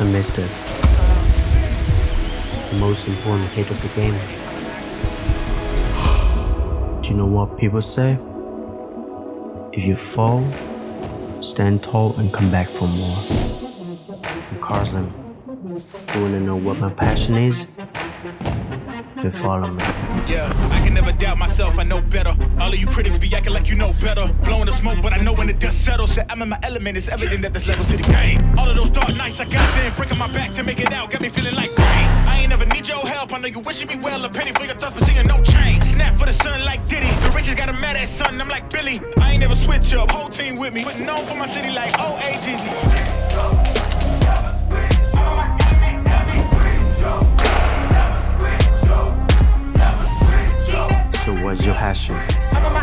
I missed it. The most important hit of the game. Do you know what people say? If you fall, stand tall and come back for more. And Carson, you wanna know what my passion is? Then follow me. Yeah, I can never doubt myself, I know better. All of you critics be acting like you know better. Blowing the smoke, but I know when the dust settles. Said I'm in my element, it's evident that this level city game. All of those dark nights I got then, breaking my back to make it out, got me feeling like rain. I ain't never need your help, I know you wishing me well. A penny for your thoughts, but seeing no change. Snap for the sun like Diddy. The riches got a mad at son, I'm like Billy. I ain't never switch up, whole team with me. Putting on for my city like OAGs. was your passion.